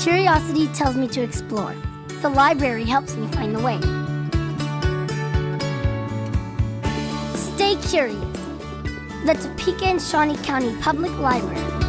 Curiosity tells me to explore. The library helps me find the way. Stay curious. The Topeka and Shawnee County Public Library.